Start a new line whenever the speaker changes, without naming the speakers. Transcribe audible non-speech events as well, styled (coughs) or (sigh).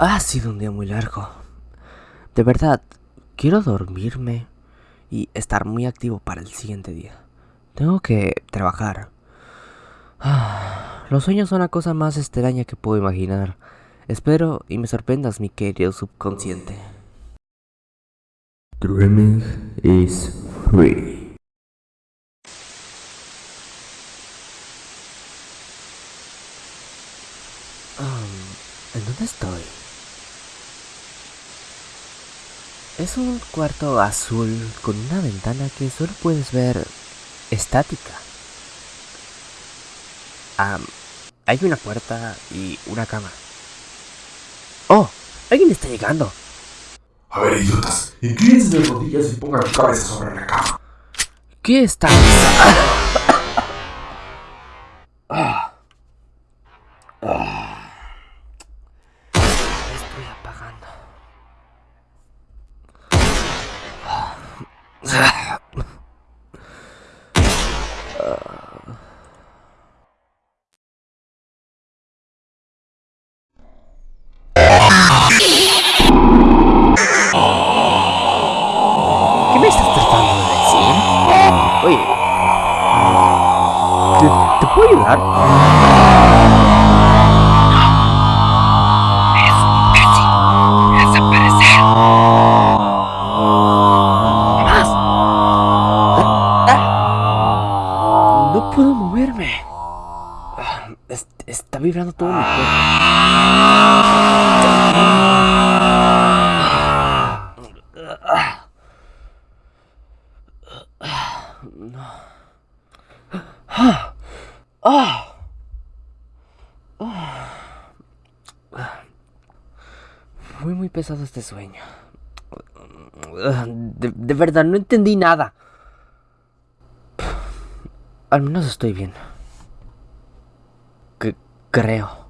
Ha sido un día muy largo. De verdad, quiero dormirme y estar muy activo para el siguiente día. Tengo que trabajar. Ah, los sueños son la cosa más extraña que puedo imaginar. Espero y me sorprendas, mi querido subconsciente.
Dreaming is free.
¿En dónde estoy? Es un cuarto azul con una ventana que solo puedes ver estática. Ah, hay una puerta y una cama. ¡Oh! ¡Alguien está llegando!
A ver, idiotas, inclínense de rodillas y pongan su cabeza sobre la cama.
¿Qué está? Ah. (coughs) Estoy apagando. Me estás tratando de decir? Oye. ¿Te, te puedo ayudar? ¡Más! Ah. No puedo moverme. Ah, es- Está vibrando todo mi cuerpo. Fue muy pesado este sueño. De, de verdad, no entendí nada. Al menos estoy bien. Creo.